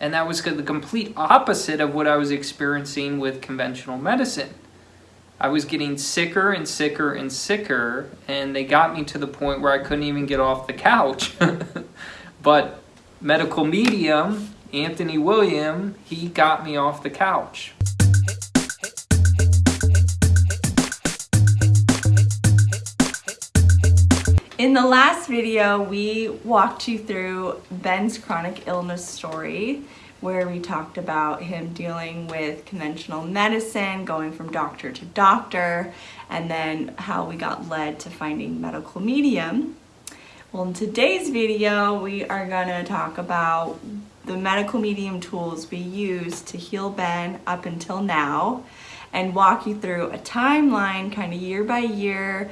And that was the complete opposite of what I was experiencing with conventional medicine. I was getting sicker and sicker and sicker, and they got me to the point where I couldn't even get off the couch. but medical medium, Anthony William, he got me off the couch. In the last video, we walked you through Ben's chronic illness story where we talked about him dealing with conventional medicine, going from doctor to doctor, and then how we got led to finding medical medium. Well, in today's video, we are gonna talk about the medical medium tools we use to heal Ben up until now and walk you through a timeline kind of year by year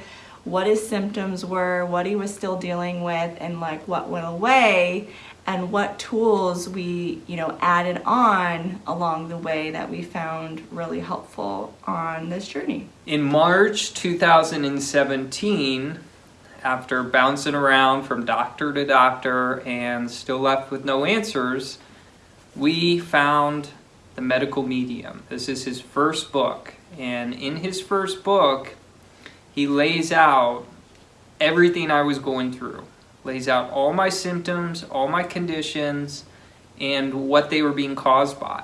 what his symptoms were, what he was still dealing with, and like what went away, and what tools we, you know, added on along the way that we found really helpful on this journey. In March 2017, after bouncing around from doctor to doctor and still left with no answers, we found the medical medium. This is his first book. And in his first book, he lays out everything I was going through. Lays out all my symptoms, all my conditions, and what they were being caused by.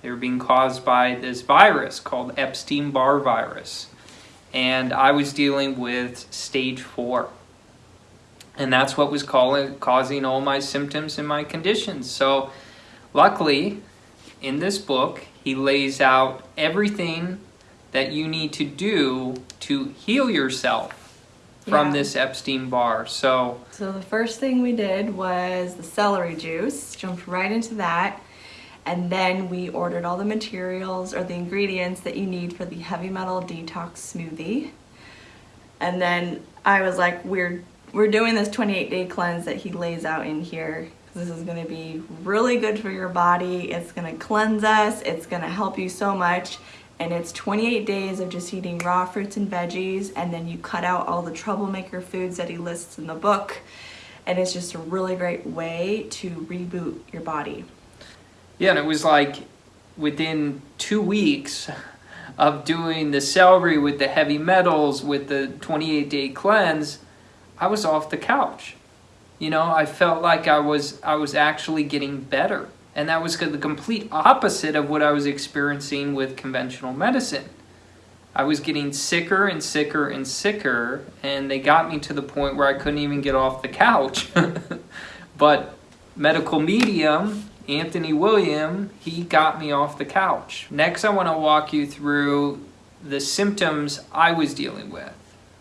They were being caused by this virus called Epstein-Barr virus. And I was dealing with stage four. And that's what was calling, causing all my symptoms and my conditions. So luckily, in this book, he lays out everything that you need to do to heal yourself from Yeah. this Epstein-Barr. So So the first thing we did was the celery juice, jumped right into that. And then we ordered all the materials or the ingredients that you need for the heavy metal detox smoothie. And then I was like, we're we're doing this 28 day cleanse that he lays out in here. This is gonna be really good for your body. It's gonna cleanse us. It's gonna help you so much. And it's 28 days of just eating raw fruits and veggies. And then you cut out all the troublemaker foods that he lists in the book. And it's just a really great way to reboot your body. Yeah, and it was like within two weeks of doing the celery with the heavy metals, with the 28 day cleanse, I was off the couch. You know, I felt like I was I was actually getting better. And that was the complete opposite of what I was experiencing with conventional medicine. I was getting sicker and sicker and sicker, and they got me to the point where I couldn't even get off the couch. but medical medium, Anthony William, he got me off the couch. Next, I want to walk you through the symptoms I was dealing with.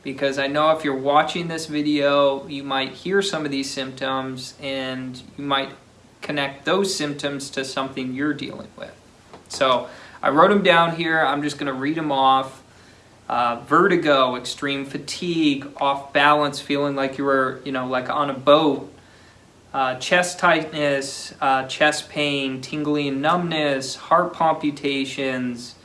Because I know if you're watching this video, you might hear some of these symptoms and you might connect those symptoms to something you're dealing with. So I wrote them down here. I'm just going to read them off. Uh, vertigo, extreme fatigue, off balance, feeling like you were, you know, like on a boat. Uh, chest tightness, uh, chest pain, tingling numbness, heart palpitations.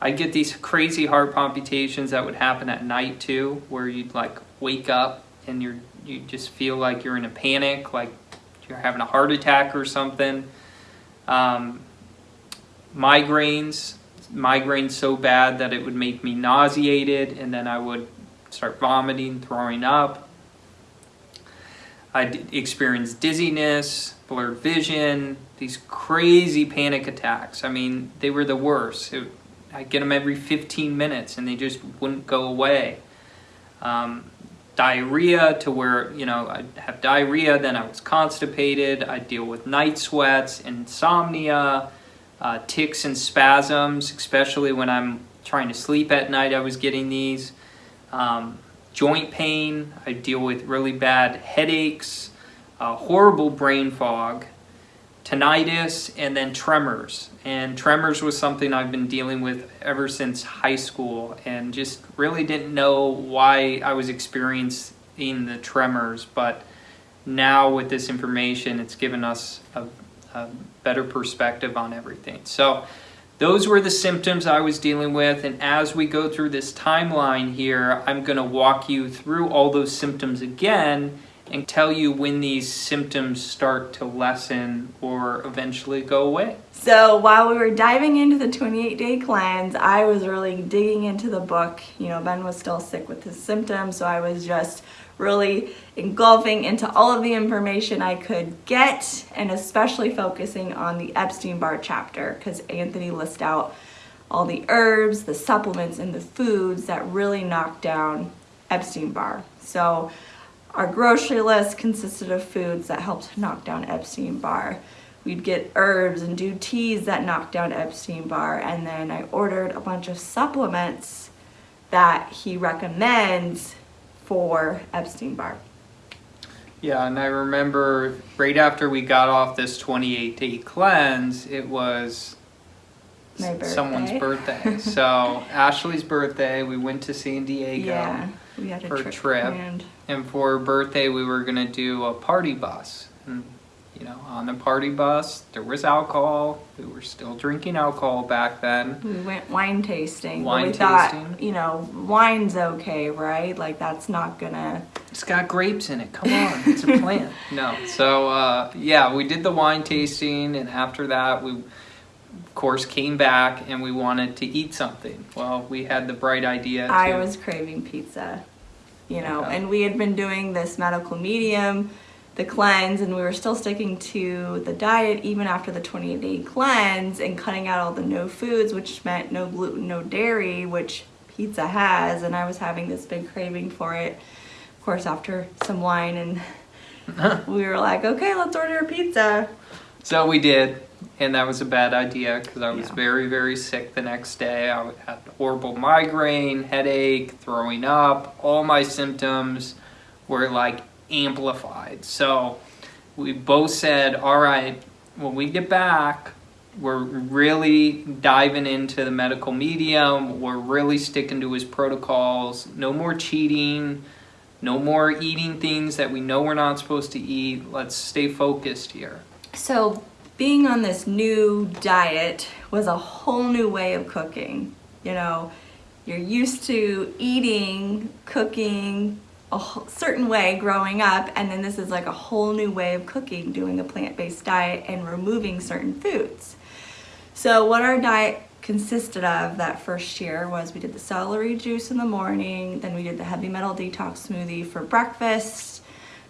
I get these crazy heart palpitations that would happen at night too, where you'd like wake up and you're you just feel like you're in a panic, like you're having a heart attack or something. Um, migraines, migraines so bad that it would make me nauseated, and then I would start vomiting, throwing up. I experienced dizziness, blurred vision, these crazy panic attacks. I mean, they were the worst. It, I get them every 15 minutes, and they just wouldn't go away. Um, diarrhea to where, you know, I'd have diarrhea, then I was constipated, I'd deal with night sweats, insomnia, uh, tics and spasms, especially when I'm trying to sleep at night, I was getting these. Um, joint pain, I deal with really bad headaches, uh, horrible brain fog, tinnitus, and then tremors. And tremors was something I've been dealing with ever since high school and just really didn't know why I was experiencing the tremors. But now with this information, it's given us a, a better perspective on everything. So those were the symptoms I was dealing with. And as we go through this timeline here, I'm going to walk you through all those symptoms again and tell you when these symptoms start to lessen or eventually go away. So while we were diving into the 28 day cleanse, I was really digging into the book. You know, Ben was still sick with his symptoms, so I was just really engulfing into all of the information I could get and especially focusing on the Epstein Barr chapter because Anthony lists out all the herbs, the supplements, and the foods that really knock down Epstein Barr. So our grocery list consisted of foods that helped knock down Epstein Barr. We'd get herbs and do teas that knock down Epstein Barr, and then I ordered a bunch of supplements that he recommends for Epstein Barr. Yeah, and I remember right after we got off this 28 day cleanse, it was s- someone's birthday. birthday. so, Ashley's birthday, we went to San Diego. Yeah, we had a for a trip, trip. And for her birthday, we were going to do a party bus. And, you know, on the party bus, there was alcohol. We were still drinking alcohol back then. We went wine tasting. Wine we thought, tasting. you know, wine's okay, right? Like that's not gonna. It's got grapes in it. Come on, it's a plant. No. So, uh, yeah, we did the wine tasting, and after that, we, course, came back and we wanted to eat something. Well, we had the bright idea. I to- was craving pizza, you know, Okay. and we had been doing this medical medium, the cleanse, and we were still sticking to the diet even after the 28 day cleanse and cutting out all the no foods, which meant no gluten, no dairy, which pizza has, and I was having this big craving for it. Of course, after some wine, and we were like, okay, let's order a pizza. So we did, and that was a bad idea because I was Yeah. very, very sick the next day. I had horrible migraine, headache, throwing up. All my symptoms were like amplified. So we both said, all right, when we get back, we're really diving into the medical medium. We're really sticking to his protocols. No more cheating. No more eating things that we know we're not supposed to eat. Let's stay focused here. So, being on this new diet was a whole new way of cooking. You know, you're used to eating, cooking a certain way growing up, and then this is like a whole new way of cooking, doing a plant based diet and removing certain foods. So, what our diet consisted of that first year was we did the celery juice in the morning, then we did the heavy metal detox smoothie for breakfast,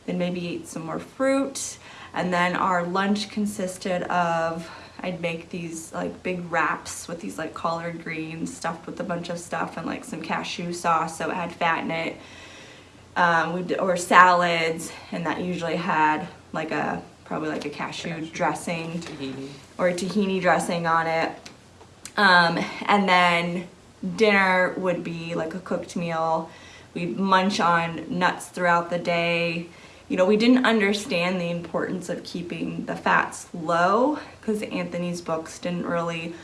then maybe ate some more fruit, and then our lunch consisted of I'd make these like big wraps with these like collard greens stuffed with a bunch of stuff and like some cashew sauce so it had fat in it. Um, or salads, and that usually had like a probably like a cashew, Cashew. dressing Tahini. or tahini dressing on it. Um, and then dinner would be like a cooked meal. We'd munch on nuts throughout the day. You know, we didn't understand the importance of keeping the fats low because Anthony's books didn't really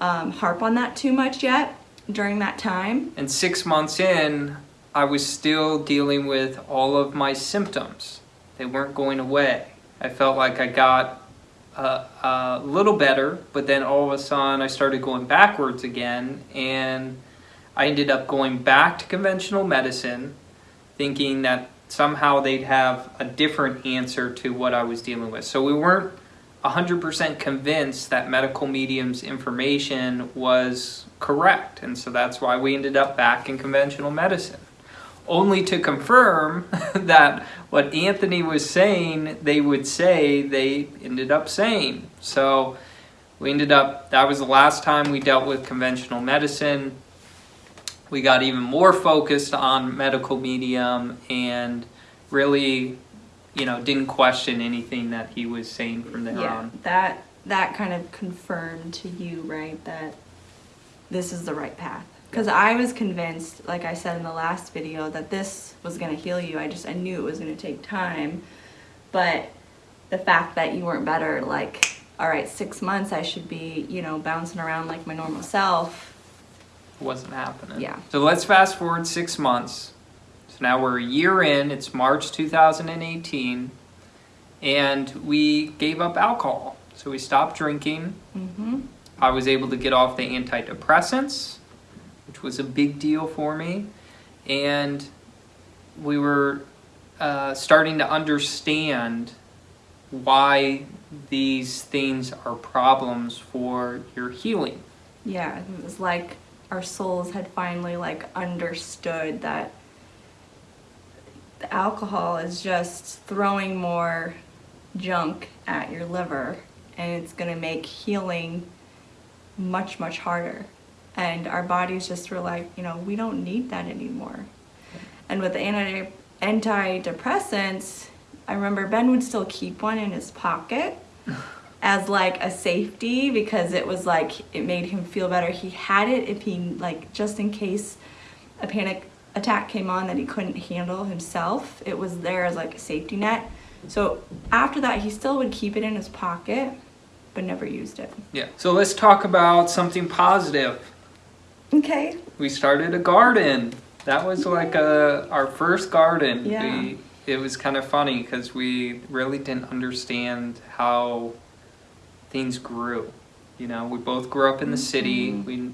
um, harp on that too much yet during that time. And six months in, I was still dealing with all of my symptoms. They weren't going away. I felt like I got a, a little better, but then all of a sudden I started going backwards again, and I ended up going back to conventional medicine, thinking that somehow they'd have a different answer to what I was dealing with. So we weren't 100% convinced that medical medium's information was correct, and so that's why we ended up back in conventional medicine. Only to confirm that what Anthony was saying, they would say, they ended up saying. So we ended up, that was the last time we dealt with conventional medicine. We got even more focused on medical medium and really, you know, didn't question anything that he was saying from there yeah, on. that that kind of confirmed to you, right, that this is the right path. Because I was convinced, like I said in the last video, that this was going to heal you. I just I knew it was going to take time, but the fact that you weren't better, like, all right, six months, I should be, you know, bouncing around like my normal self. Wasn't happening. Yeah. So let's fast forward six months. So now we're a year in, it's March 2018, and we gave up alcohol. So we stopped drinking. Mm-hmm. I was able to get off the antidepressants, which was a big deal for me. And we were uh, starting to understand why these things are problems for your healing. Yeah, it was like our souls had finally like understood that the alcohol is just throwing more junk at your liver and it's going to make healing much much harder. And our bodies just were like you know we don't need that anymore. And with the anti antidepressants i remember ben would still keep one in his pocket as like a safety because it was like it made him feel better he had it if he like just in case a panic attack came on that he couldn't handle himself it was there as like a safety net so after that he still would keep it in his pocket but never used it Yeah. So let's talk about something positive. okay We started a garden. That was like a, our first garden. Yeah. We, it was kind of funny because we really didn't understand how things grew. You know, we both grew up in the city. Mhm. We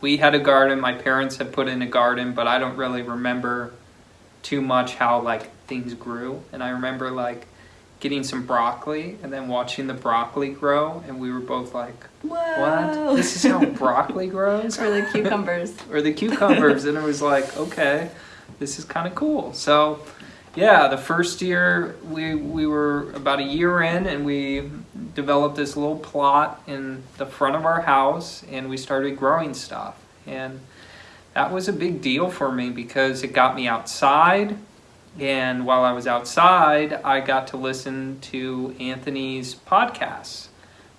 we had a garden. My parents had put in a garden, but I don't really remember too much how like things grew. And I remember like getting some broccoli and then watching the broccoli grow, and we were both like, Whoa. "What? This is how broccoli grows?" or the cucumbers or the cucumbers and it was like okay this is kind of cool so yeah the first year we we were about a year in and we developed this little plot in the front of our house and we started growing stuff. And that was a big deal for me because it got me outside. And while I was outside I got to listen to Anthony's podcasts.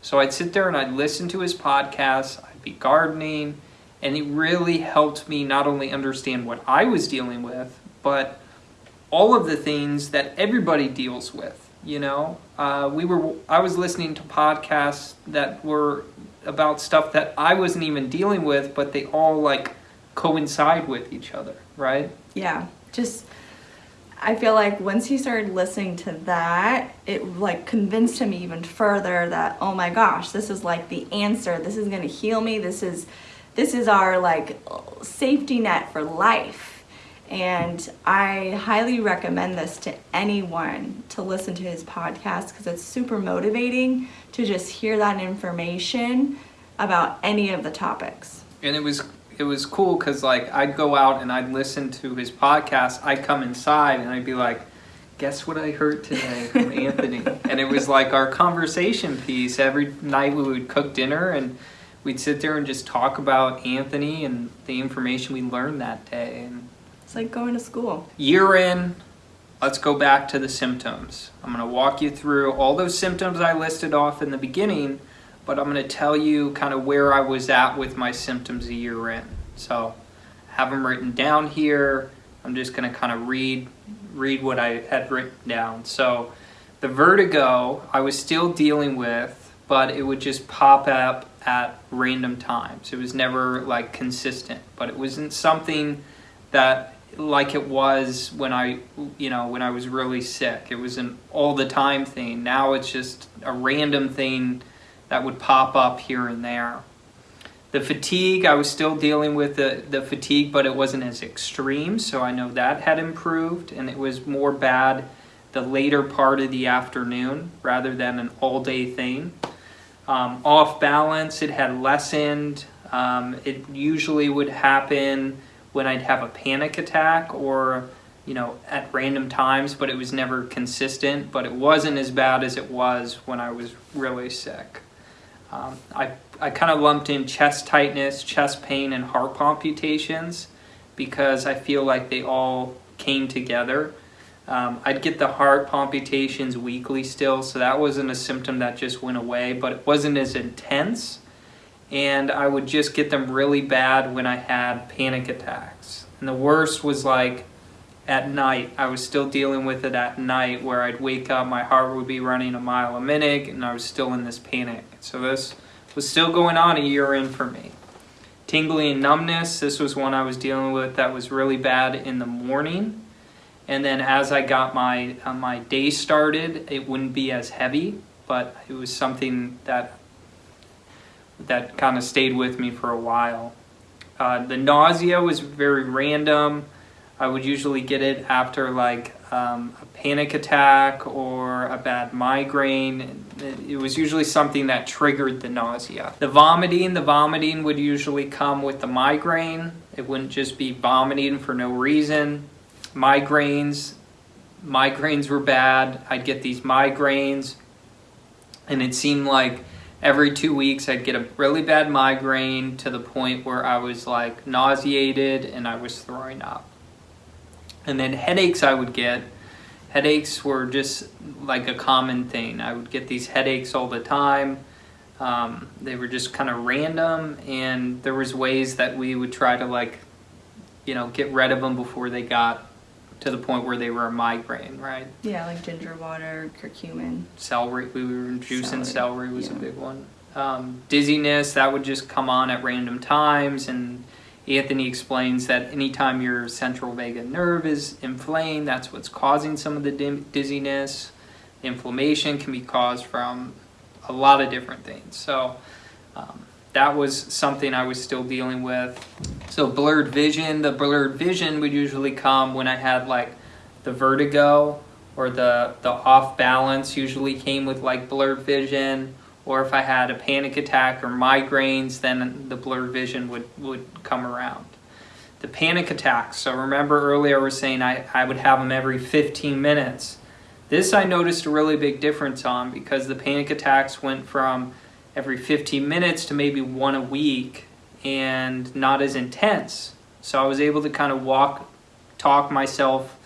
So I'd sit there and I'd listen to his podcasts I'd be gardening and it really helped me not only understand what I was dealing with, but all of the things that everybody deals with. You know, uh, we were I was listening to podcasts that were about stuff that I wasn't even dealing with, but they all like coincide with each other, right? yeah just i feel like once he started listening to that it like convinced him even further that oh my gosh this is like the answer this is going to heal me this is this is our like safety net for life and i highly recommend this to anyone to listen to his podcast because it's super motivating to just hear that information about any of the topics and it was it was cool because like I'd go out and I'd listen to his podcast. I'd come inside and I'd be like, "Guess what I heard today from Anthony?" And it was like our conversation piece. Every night we would cook dinner and we'd sit there and just talk about Anthony and the information we learned that day. And it's like going to school year in, let's go back to the symptoms. I'm going to walk you through all those symptoms I listed off in the beginning, but I'm going to tell you kind of where I was at with my symptoms a year in. So, have them written down here. I'm just going to kind of read read what I had written down. So, the vertigo I was still dealing with, but it would just pop up at random times. It was never like consistent, but it wasn't something that like it was when I, you know, when I was really sick. It was an all the time thing. Now it's just a random thing that would pop up here and there. The fatigue, I was still dealing with the, the fatigue, but it wasn't as extreme, so I know that had improved, and it was more bad the later part of the afternoon rather than an all day thing. Um, off balance, it had lessened. Um, it usually would happen when I'd have a panic attack or, you know, at random times, but it was never consistent. But it wasn't as bad as it was when I was really sick. Um, I, I kind of lumped in chest tightness, chest pain, and heart palpitations because I feel like they all came together. Um, I'd get the heart palpitations weekly still, so that wasn't a symptom that just went away, but it wasn't as intense. And I would just get them really bad when I had panic attacks. And the worst was like at night. I was still dealing with it at night where I'd wake up, my heart would be running a mile a minute, and I was still in this panic. So this was still going on a year in for me. Tingling numbness, this was one I was dealing with that was really bad in the morning. And then as I got my uh, my day started, it wouldn't be as heavy, but it was something that that kind of stayed with me for a while. Uh, the nausea was very random. I would usually get it after like um, a panic attack or a bad migraine. It, was usually something that triggered the nausea. The vomiting, the vomiting would usually come with the migraine. It wouldn't just be vomiting for no reason. Migraines, migraines were bad. I'd get these migraines, and it seemed like every two weeks I'd get a really bad migraine to the point where I was like nauseated and I was throwing up. And then headaches I would get. Headaches were just like a common thing. I would get these headaches all the time. Um, they were just kind of random, and there was ways that we would try to like, you know, get rid of them before they got to the point where they were a migraine, right? Yeah, like ginger water, curcumin. Celery, we were juicing Celery, celery was a big one. Um, dizziness, that would just come on at random times, and Anthony explains that anytime your central vagus nerve is inflamed, that's what's causing some of the dizziness. Inflammation can be caused from a lot of different things. So um, that was something I was still dealing with. So blurred vision, the blurred vision would usually come when I had like the vertigo or the the off balance usually came with like blurred vision or if I had a panic attack or migraines then the blurred vision would would come around. The panic attacks. So remember earlier I was saying I, I would have them every 15 minutes. This I noticed a really big difference on because the panic attacks went from every 15 minutes to maybe one a week and not as intense. So I was able to kind of walk, talk myself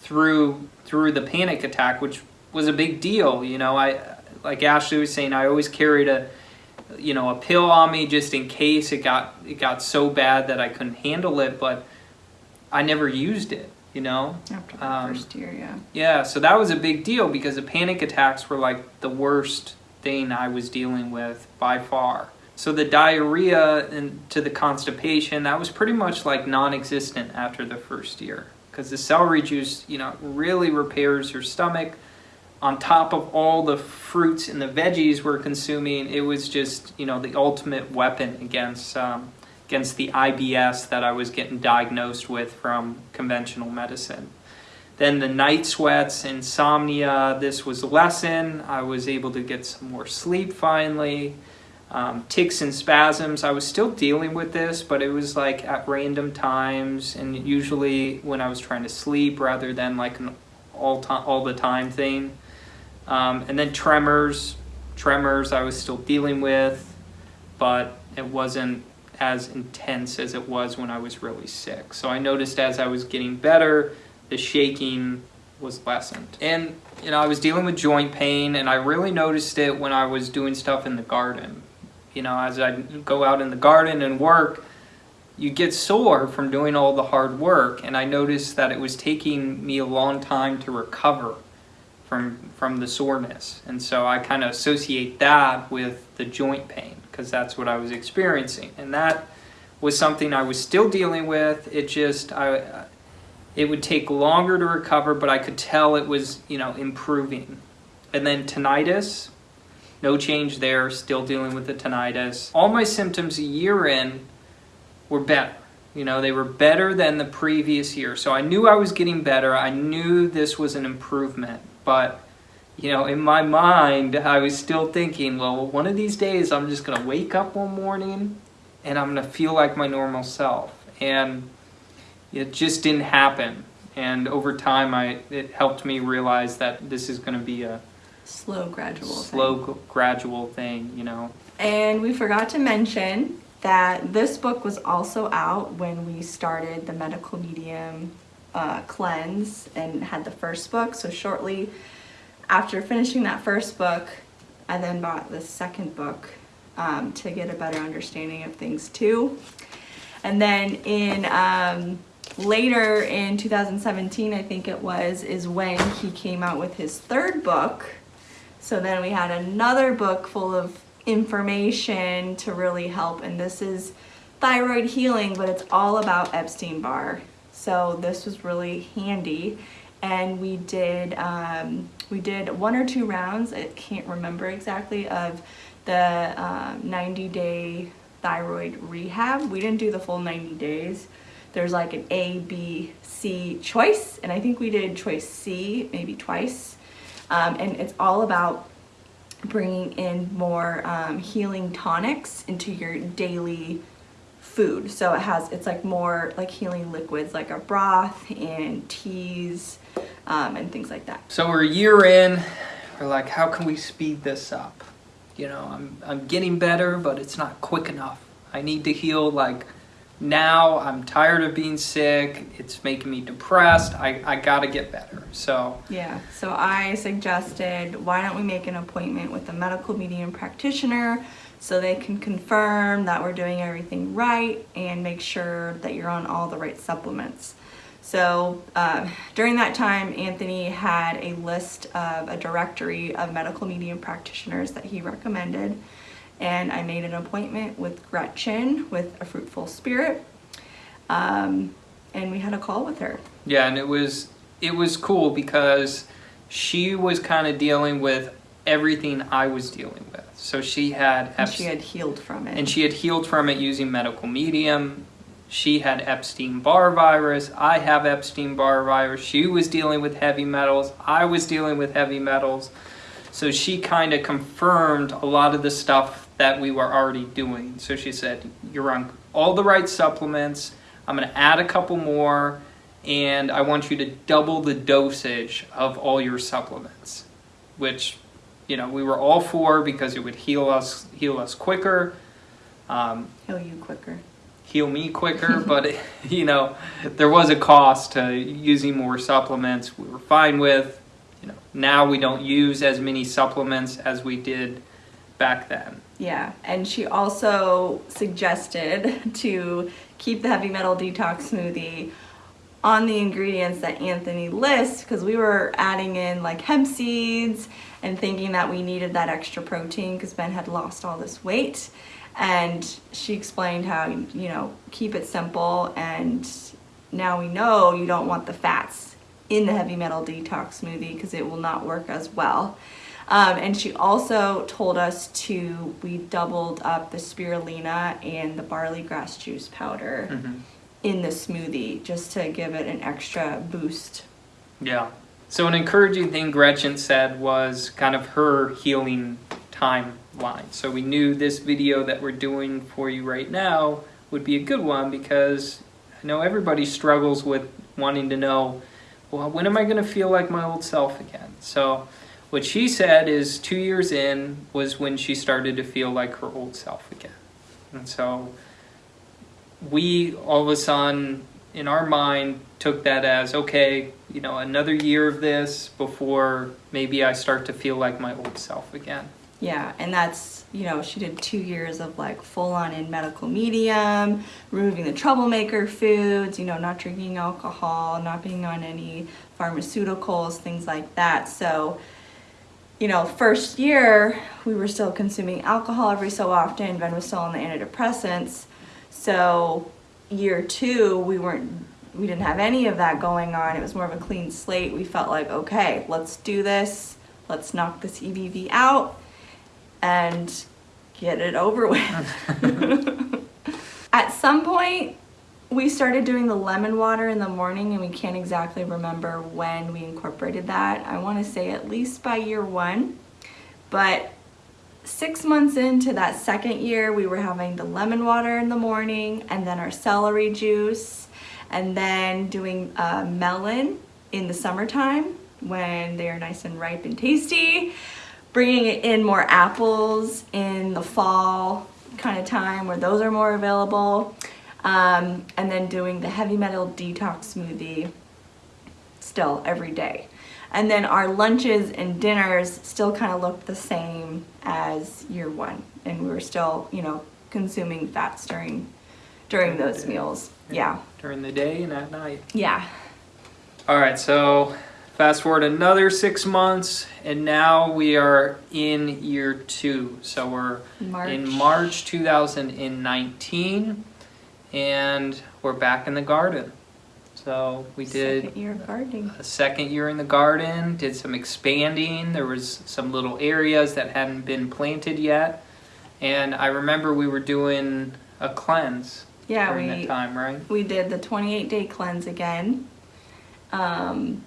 through through the panic attack, which was a big deal. You know, I like Ashley was saying, I always carried a you know a pill on me just in case it got it got so bad that I couldn't handle it, but I never used it. You know, After the Um, first year, yeah. yeah, so that was a big deal because the panic attacks were like the worst thing I was dealing with by far. So the diarrhea and to the constipation, that was pretty much like non-existent after the first year because the celery juice, you know, really repairs your stomach. On top of all the fruits and the veggies we're consuming, it was just, you know, the ultimate weapon against um, against the IBS that I was getting diagnosed with from conventional medicine. Then the night sweats, insomnia, this was lessened. I was able to get some more sleep finally. Um, tics and spasms, I was still dealing with this, but it was like at random times and usually when I was trying to sleep rather than like an all, time, all the time thing. Um, and then tremors, tremors I was still dealing with, but it wasn't as intense as it was when I was really sick. So I noticed as I was getting better, the shaking was lessened. And you know, I was dealing with joint pain and I really noticed it when I was doing stuff in the garden. You know, as I go out in the garden and work, you get sore from doing all the hard work and I noticed that it was taking me a long time to recover from from the soreness. And so I kind of associate that with the joint pain because that's what I was experiencing. And that was something I was still dealing with. It just I it would take longer to recover, but I could tell it was, you know, improving. And then tinnitus, no change there, still dealing with the tinnitus. All my symptoms a year in were better. You know, they were better than the previous year. So I knew I was getting better. I knew this was an improvement. But, you know, in my mind, I was still thinking, well, one of these days I'm just going to wake up one morning and I'm going to feel like my normal self. And it just didn't happen. And over time, I it helped me realize that this is going to be a Slow, gradual. thing. slow, g- gradual thing, you know. And we forgot to mention that this book was also out when we started the medical medium uh, cleanse and had the first book. So shortly after finishing that first book, I then bought the second book um, to get a better understanding of things too. And then in um, later in 2017, I think it was, is when he came out with his third book. So then we had another book full of information to really help, and this is thyroid healing, but it's all about Epstein Barr. So this was really handy, and we did um, we did one or two rounds. I can't remember exactly of the um, 90 day thyroid rehab. We didn't do the full 90 days there's like an A, B, C choice, and I think we did choice C maybe twice. Um, and it's all about bringing in more um, healing tonics into your daily food. So it has, it's like more like healing liquids, like a broth and teas um, and things like that. So we're a year in. We're like, how can we speed this up? You know, I'm I'm getting better, but it's not quick enough. I need to heal like now. I'm tired of being sick. It's making me depressed. I, I gotta get better. So Yeah, so I suggested why don't we make an appointment with a medical medium practitioner so they can confirm that we're doing everything right and make sure that you're on all the right supplements. So uh, during that time, Anthony had a list of a directory of medical medium practitioners that he recommended. And I made an appointment with Gretchen with A Fruitful Spirit. Um, and we had a call with her. yeah, and it was it was cool because she was kind of dealing with everything I was dealing with. So she had she had healed from it. and she had healed from it using medical medium. She had Epstein Barr virus. I have Epstein Barr virus. She was dealing with heavy metals. I was dealing with heavy metals. So she kind of confirmed a lot of the stuff that we were already doing. So she said, You're on all the right supplements. I'm going to add a couple more, and I want you to double the dosage of all your supplements, which you know we were all for because it would heal us heal us quicker um, heal you quicker. heal me quicker but you know there was a cost to using more supplements we were fine with you know now we don't use as many supplements as we did back then Yeah, and she also suggested to keep the heavy metal detox smoothie on the ingredients that Anthony lists because we were adding in like hemp seeds and thinking that we needed that extra protein because Ben had lost all this weight. And she explained how, you know, keep it simple and now we know you don't want the fats in the heavy metal detox smoothie because it will not work as well. Um, and she also told us to, we doubled up the spirulina and the barley grass juice powder Mhm. in the smoothie just to give it an extra boost. yeah so an encouraging thing gretchen said was kind of her healing timeline so we knew this video that we're doing for you right now would be a good one because i know everybody struggles with wanting to know well when am i going to feel like my old self again so what she said is two years in was when she started to feel like her old self again and so we all of a sudden in our mind took that as okay you know another year of this before maybe i start to feel like my old self again Yeah, and that's, you know, she did two years of like full on in medical medium, removing the troublemaker foods, you know, not drinking alcohol, not being on any pharmaceuticals, things like that. So, you know, first year we were still consuming alcohol every so often. Ben was still on the antidepressants. So, year two, we weren't, we didn't have any of that going on. It was more of a clean slate. We felt like, okay, let's do this. Let's knock this EBV out and get it over with. At some point, we started doing the lemon water in the morning, and we can't exactly remember when we incorporated that. I want to say at least by year one. But six months into that second year, we were having the lemon water in the morning, and then our celery juice, and then doing uh, melon in the summertime when they are nice and ripe and tasty bringing in more apples in the fall kind of time where those are more available. Um, and then doing the heavy metal detox smoothie still every day. And then our lunches and dinners still kind of looked the same as year one. And we were still, you know, consuming fats during during those meals. Yeah. during the day and at night Yeah. all right so fast forward another six months and now we are in year two so we're March. in march 2019 and we're back in the garden so we did Second year gardening. a second year in the garden, did some expanding. There was some little areas that hadn't been planted yet. And I remember we were doing a cleanse. Yeah, during we that time, right? we did the 28 day cleanse again. Um,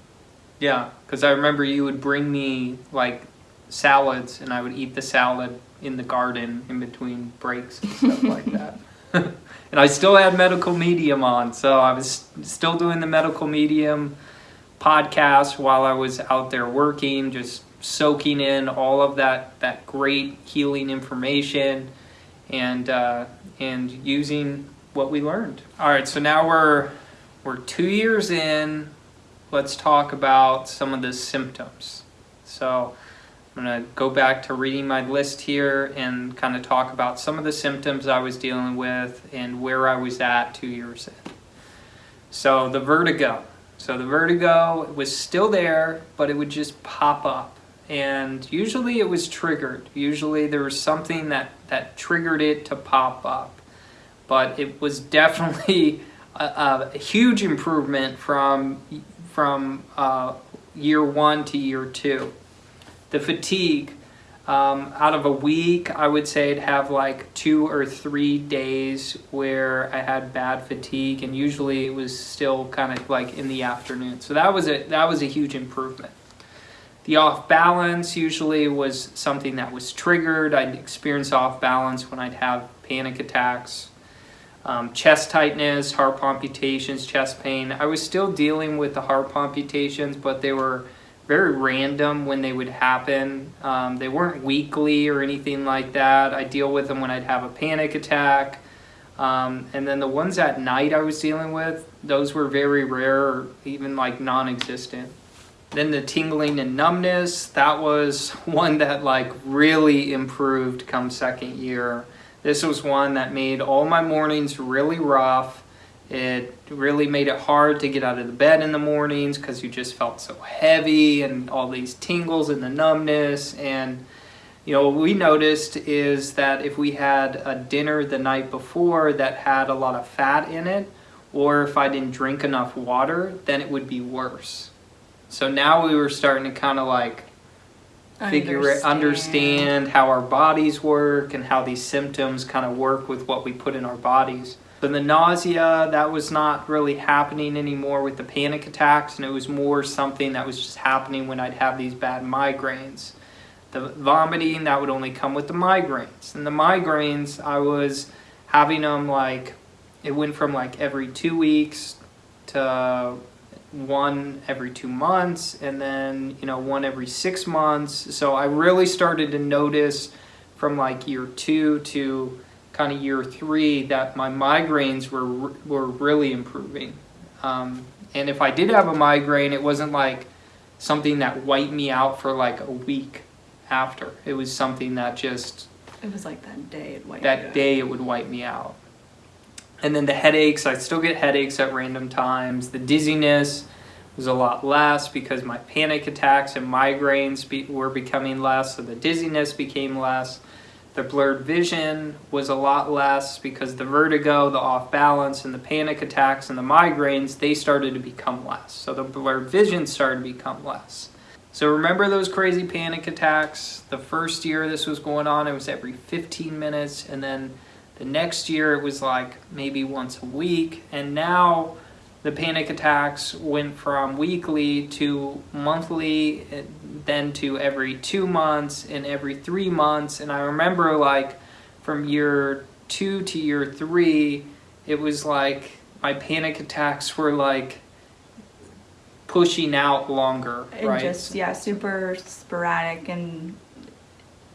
Yeah, because I remember you would bring me like salads, and I would eat the salad in the garden in between breaks and stuff like that. and I still had medical medium on, so I was still doing the medical medium podcast while I was out there working, just soaking in all of that that great healing information, and uh, and using what we learned. All right, so now we're we're two years in let's talk about some of the symptoms. So I'm going to go back to reading my list here and kind of talk about some of the symptoms I was dealing with and where I was at two years in. So the vertigo. So the vertigo was still there, but it would just pop up. And usually it was triggered. Usually there was something that, that triggered it to pop up. But it was definitely a, a huge improvement from from uh, year one to year two. The fatigue, um, out of a week, I would say I'd have like two or three days where I had bad fatigue, and usually it was still kind of like in the afternoon. So that was a that was a huge improvement. The off balance usually was something that was triggered. I'd experience off balance when I'd have panic attacks um, chest tightness, heart palpitations, chest pain. I was still dealing with the heart palpitations, but they were very random when they would happen. Um, they weren't weekly or anything like that. I deal with them when I'd have a panic attack. Um, and then the ones at night I was dealing with, those were very rare or even like non existent. Then the tingling and numbness, that was one that like really improved come second year. This was one that made all my mornings really rough. It really made it hard to get out of the bed in the mornings because you just felt so heavy and all these tingles and the numbness. And, you know, what we noticed is that if we had a dinner the night before that had a lot of fat in it, or if I didn't drink enough water, then it would be worse. So now we were starting to kind of like figure it, understand how our bodies work and how these symptoms kind of work with what we put in our bodies. So the nausea, that was not really happening anymore with the panic attacks, and it was more something that was just happening when I'd have these bad migraines. The vomiting, that would only come with the migraines. And the migraines, I was having them like, it went from like every two weeks to one every two months and then you know one every six months so i really started to notice from like year two to kind of year three that my migraines were were really improving um, and if i did have a migraine it wasn't like something that wiped me out for like a week after it was something that just it was like that day it wiped that day it would wipe me out and then the headaches, I still get headaches at random times. The dizziness was a lot less because my panic attacks and migraines be, were becoming less, so the dizziness became less. The blurred vision was a lot less because the vertigo, the off balance, and the panic attacks and the migraines, they started to become less. So the blurred vision started to become less. So remember those crazy panic attacks? The first year this was going on, it was every 15 minutes, and then the next year it was like maybe once a week, and now the panic attacks went from weekly to monthly, then to every two months and every three months. And I remember like from year two to year three, it was like my panic attacks were like pushing out longer, and right? just yeah super sporadic and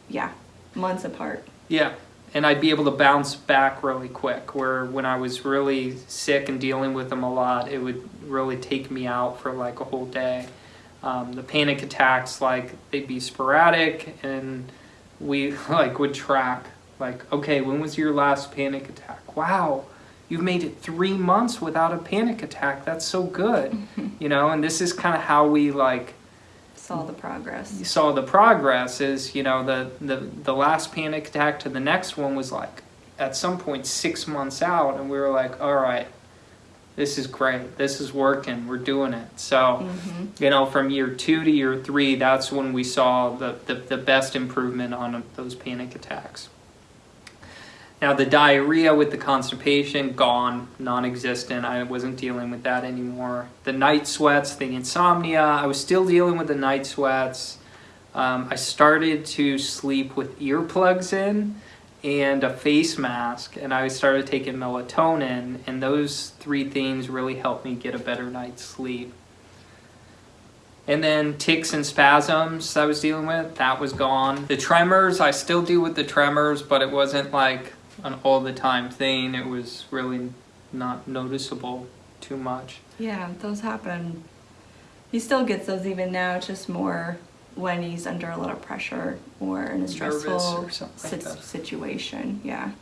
yeah months apart Yeah, and I'd be able to bounce back really quick. Where when I was really sick and dealing with them a lot, it would really take me out for like a whole day. Um, the panic attacks, like they'd be sporadic, and we like would track. Like, okay, when was your last panic attack? Wow, you've made it three months without a panic attack. That's so good, you know. And this is kind of how we like saw the progress. you saw the progress is you know the, the the last panic attack to the next one was like at some point six months out and we were like all right this is great. This is working. We're doing it. So hmm you know from year two to year three that's when we saw the, the, the best improvement on those panic attacks Now the diarrhea with the constipation gone, non-existent. I wasn't dealing with that anymore. The night sweats, the insomnia, I was still dealing with the night sweats. Um, I started to sleep with earplugs in and a face mask, and I started taking melatonin, and those three things really helped me get a better night's sleep. And then tics and spasms I was dealing with, that was gone. The tremors, I still deal with the tremors, but it wasn't like an all the time thing. It was really not noticeable too much. Yeah, those happen. He still gets those even now, it's just more when he's under a lot of pressure or in a stressful like situation. Yeah.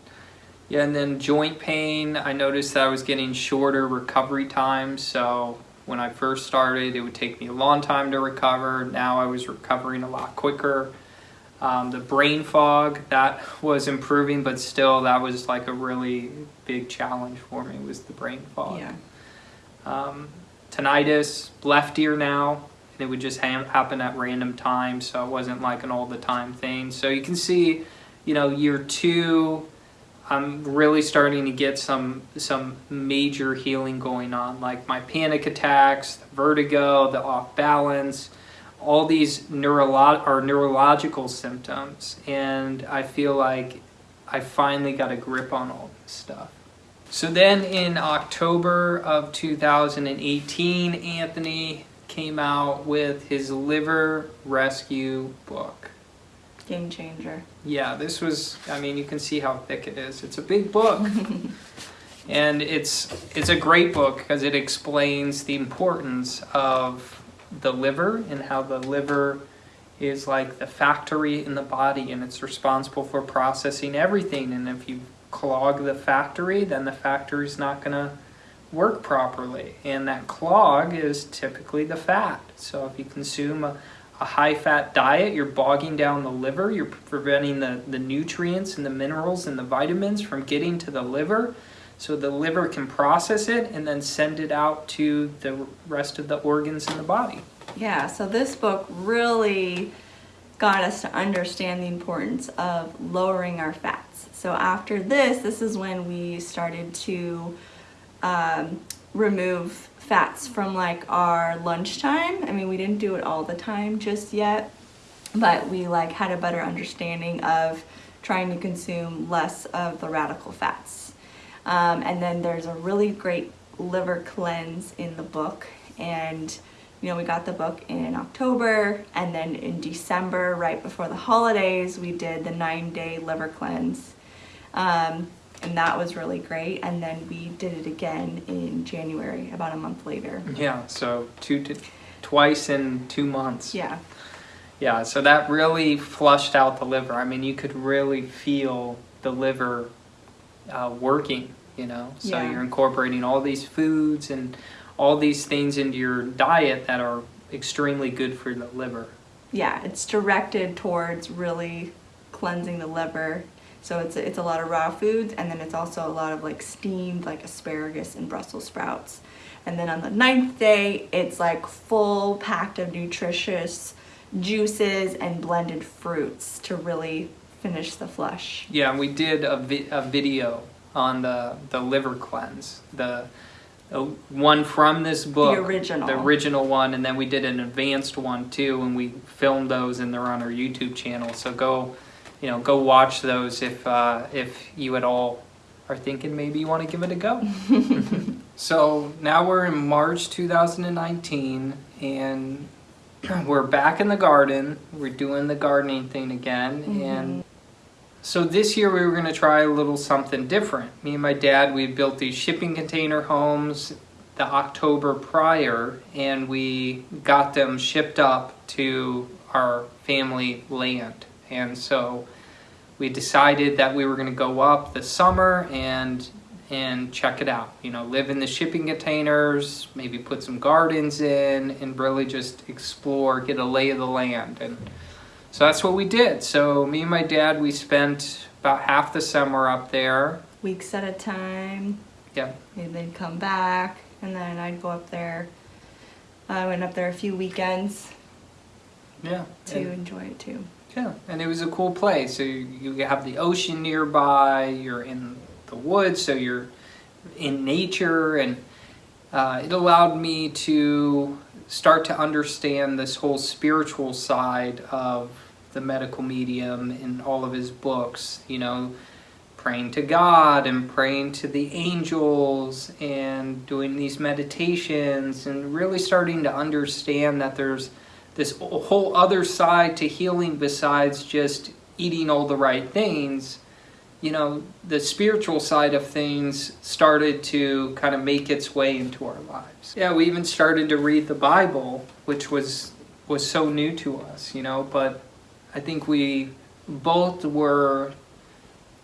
Yeah, and then joint pain, I noticed that I was getting shorter recovery times. So when I first started, it would take me a long time to recover. Now I was recovering a lot quicker. Um, the brain fog, that was improving, but still, that was like a really big challenge for me was the brain fog. Yeah. Um, tinnitus, left ear now, and it would just ha- happen at random times, so it wasn't like an all the time thing. So you can see, you know, year two, I'm really starting to get some some major healing going on, like my panic attacks, the vertigo, the off balance, all these neurolo- or neurological symptoms, and I feel like I finally got a grip on all this stuff. So then in October of 2018, Anthony came out with his liver rescue book. Game changer. Yeah, this was, I mean, you can see how thick it is. It's a big book. and it's it's a great book because it explains the importance of the liver and how the liver is like the factory in the body and it's responsible for processing everything. And if you clog the factory then the factory's not going to work properly. And that clog is typically the fat. So if you consume a, a high fat diet you're bogging down the liver. You're preventing the, the nutrients and the minerals and the vitamins from getting to the liver so the liver can process it and then send it out to the rest of the organs in the body Yeah, so this book really got us to understand the importance of lowering our fats. So after this, this is when we started to um, remove fats from like our lunchtime. I mean, we didn't do it all the time just yet, but we like had a better understanding of trying to consume less of the radical fats. Um, and then there's a really great liver cleanse in the book. And, you know, we got the book in October. And then in December, right before the holidays, we did the nine day liver cleanse. Um, and that was really great. And then we did it again in January, about a month later. yeah so two to twice in two months Yeah. Yeah, so that really flushed out the liver. I mean, you could really feel the liver uh, working, you know? So Yeah. you're incorporating all these foods and all these things into your diet that are extremely good for the liver. yeah, it's directed towards really cleansing the liver. So it's a, it's a lot of raw foods, and then it's also a lot of like steamed, like asparagus and Brussels sprouts. And then on the ninth day, it's like full packed of nutritious juices and blended fruits to really finish the flush. Yeah, and we did a, vi- a video on the, the liver cleanse, the, the one from this book. The original. The original one, and then we did an advanced one too, and we filmed those and they're on our YouTube channel. So go, you know, go watch those if, uh, if you at all are thinking maybe you want to give it a go. so now we're in March 2019 and we're back in the garden. We're doing the gardening thing again. And so this year we were going to try a little something different. Me and my dad, we built these shipping container homes the October prior, and we got them shipped up to our family land. And so we decided that we were going to go up this summer and and check it out. You know, live in the shipping containers, maybe put some gardens in, and really just explore, get a lay of the land. And so that's what we did. So me and my dad, we spent about half the summer up there. Weeks at a time, Yeah, and then come back, and then I'd go up there. I went up there a few weekends yeah. to And, enjoy it too. Yeah, and it was a cool place. So you, you have the ocean nearby. You're in the woods, so you're in nature, and uh, it allowed me to start to understand this whole spiritual side of the medical medium in all of his books. You know, praying to God and praying to the angels and doing these meditations and really starting to understand that there's this whole other side to healing besides just eating all the right things you know the spiritual side of things started to kind of make its way into our lives yeah we even started to read the bible which was was so new to us you know but i think we both were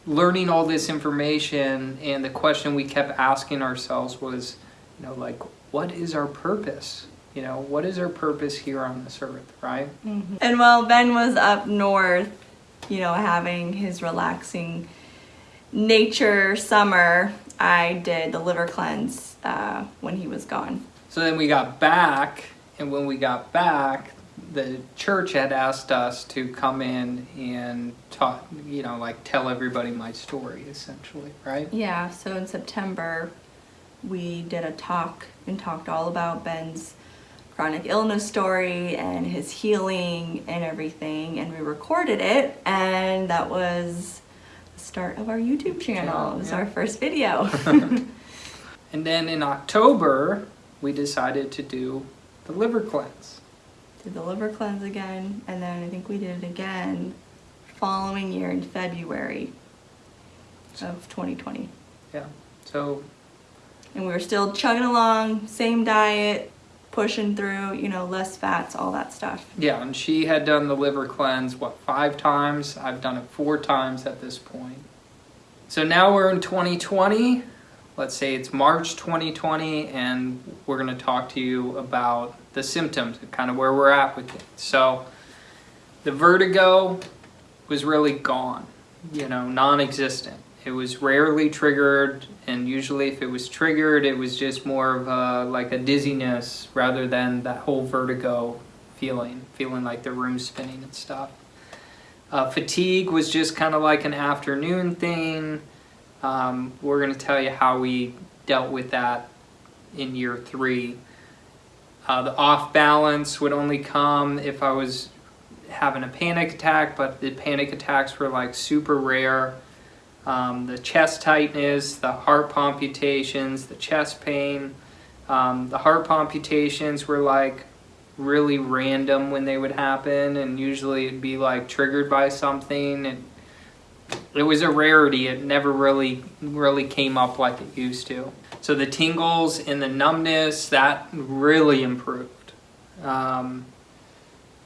learning all this information and the question we kept asking ourselves was you know like what is our purpose you know, what is our purpose here on this earth, right? Mm-hmm. And while Ben was up north, you know, having his relaxing nature summer, I did the liver cleanse uh, when he was gone. So then we got back, and when we got back, the church had asked us to come in and talk, you know, like tell everybody my story, essentially, right? Yeah, so in September, we did a talk and talked all about Ben's chronic illness story and his healing and everything and we recorded it and that was the start of our YouTube channel. It was yeah. our first video. and then in October we decided to do the liver cleanse. Did the liver cleanse again and then I think we did it again following year in February of 2020. Yeah. So and we were still chugging along, same diet, pushing through, you know, less fats, all that stuff. Yeah, and she had done the liver cleanse, what, five times? I've done it four times at this point. So now we're in 2020. Let's say it's March 2020, and we're going to talk to you about the symptoms, kind of where we're at with it. So the vertigo was really gone, you know, non existent. It was rarely triggered, and usually if it was triggered, it was just more of a, like a dizziness rather than that whole vertigo feeling, feeling like the room's spinning and stuff. Uh, fatigue was just kind of like an afternoon thing. Um, we're going to tell you how we dealt with that in year three. Uh, the off balance would only come if I was having a panic attack, but the panic attacks were like super rare um, the chest tightness, the heart palpitations, the chest pain. Um, the heart palpitations were like really random when they would happen, and usually it'd be like triggered by something. And it was a rarity. It never really really came up like it used to. So the tingles and the numbness that really improved. Um,